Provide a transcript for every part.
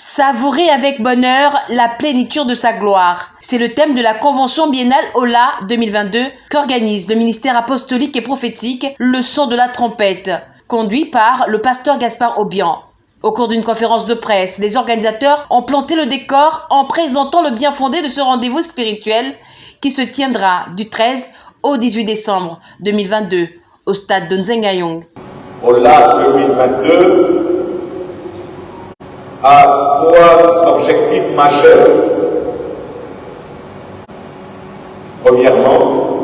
Savourer avec bonheur la plénitude de sa gloire. C'est le thème de la convention biennale OLA 2022 qu'organise le ministère apostolique et prophétique Le son de la trompette, conduit par le pasteur Gaspard Aubian. Au cours d'une conférence de presse, les organisateurs ont planté le décor en présentant le bien fondé de ce rendez-vous spirituel qui se tiendra du 13 au 18 décembre 2022 au stade de Nzengayong. OLA 2022 à trois objectifs majeurs. Premièrement,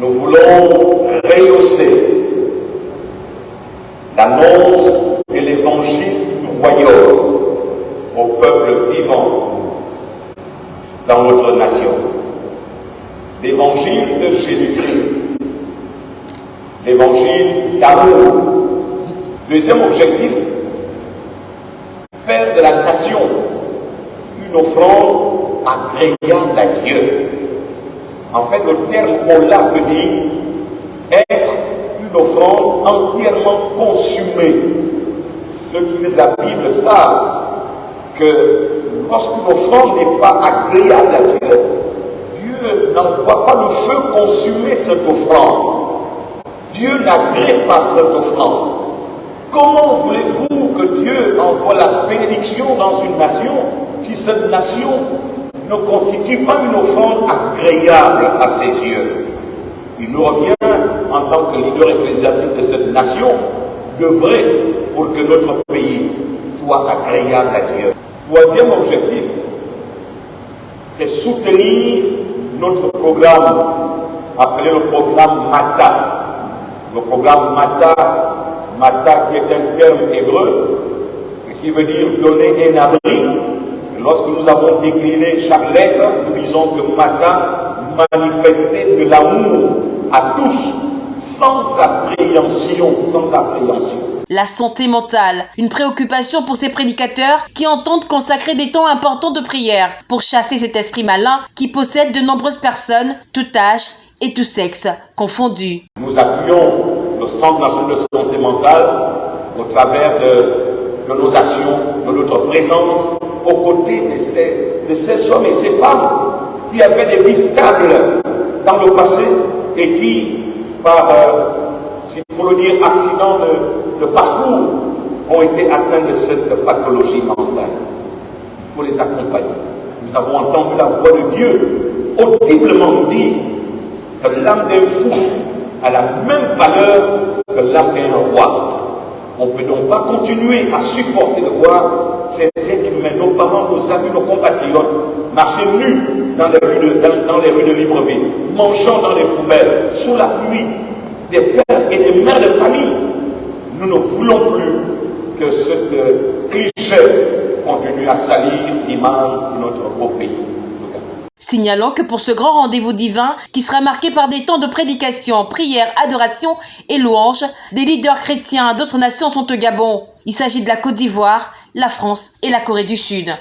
nous voulons rehausser l'annonce de l'évangile du royaume au peuple vivant dans notre nation. L'évangile de Jésus-Christ, l'évangile d'amour. Deuxième objectif, faire de la nation une offrande agréable à Dieu. En fait, le terme Ola veut dire être une offrande entièrement consumée. Ceux qui lisent la Bible savent que lorsqu'une offrande n'est pas agréable à Dieu, Dieu n'envoie pas le feu consumer cette offrande. Dieu n'agrée pas cette offrande. Comment voulez-vous que Dieu envoie la bénédiction dans une nation si cette nation ne constitue pas une offrande agréable à ses yeux? Il nous revient, en tant que leader ecclésiastique de cette nation, d'œuvrer pour que notre pays soit agréable à Dieu. Troisième objectif, c'est soutenir notre programme appelé le programme MATA. Le programme MATA Matzah qui est un terme hébreu qui veut dire donner un abri. Lorsque nous avons décliné chaque lettre, nous disons que Matzah manifestait de l'amour à tous, sans appréhension, sans appréhension. La santé mentale, une préoccupation pour ces prédicateurs qui entendent consacrer des temps importants de prière pour chasser cet esprit malin qui possède de nombreuses personnes, tout âge et tout sexe confondus. Nous appuyons le Centre national de santé mentale au travers de, nos actions, de notre présence aux côtés de ces, hommes et ces femmes qui avaient des vies stables dans le passé et qui, par, euh, s'il faut le dire, accident de, de parcours, ont été atteints de cette pathologie mentale. Il faut les accompagner. Nous avons entendu la voix de Dieu audiblement dire que l'âme d'un fou a la même valeur que l'âme d'un roi. On ne peut donc pas continuer à supporter de voir ces êtres humains, nos parents, nos amis, nos compatriotes, marcher nus dans les rues de, dans, les rues de Libreville, mangeant dans les poubelles, sous la pluie, des pères et des mères de famille. Nous ne voulons plus que ce cliché continue à salir l'image de notre beau pays signalant que pour ce grand rendez-vous divin, qui sera marqué par des temps de prédication, prière, adoration et louange, des leaders chrétiens d'autres nations sont au Gabon. Il s'agit de la Côte d'Ivoire, la France et la Corée du Sud.